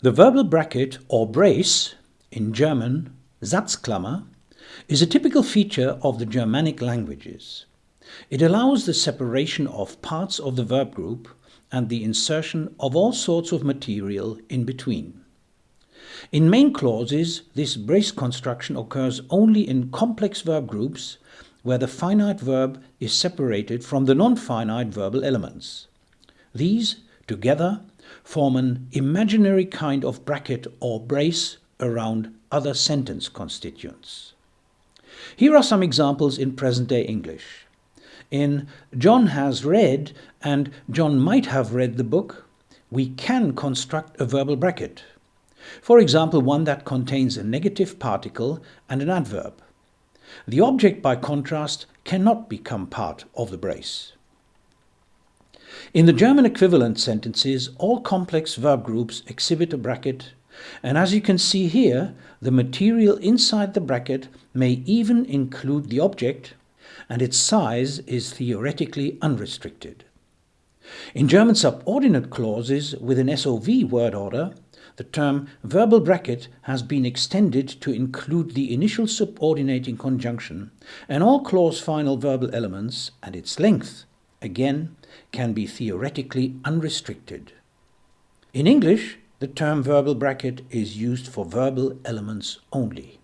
The verbal bracket or brace, in German Satzklammer, is a typical feature of the Germanic languages. It allows the separation of parts of the verb group and the insertion of all sorts of material in between. In main clauses, this brace construction occurs only in complex verb groups where the finite verb is separated from the non-finite verbal elements. These, together, form an imaginary kind of bracket or brace around other sentence constituents. Here are some examples in present-day English. In John has read and John might have read the book, we can construct a verbal bracket. For example, one that contains a negative particle and an adverb. The object, by contrast, cannot become part of the brace. In the German equivalent sentences, all complex verb groups exhibit a bracket, and as you can see here, the material inside the bracket may even include the object, and its size is theoretically unrestricted. In German subordinate clauses with an SOV word order, the term verbal bracket has been extended to include the initial subordinating conjunction and all clause final verbal elements and its length, again, can be theoretically unrestricted. In English, the term verbal bracket is used for verbal elements only.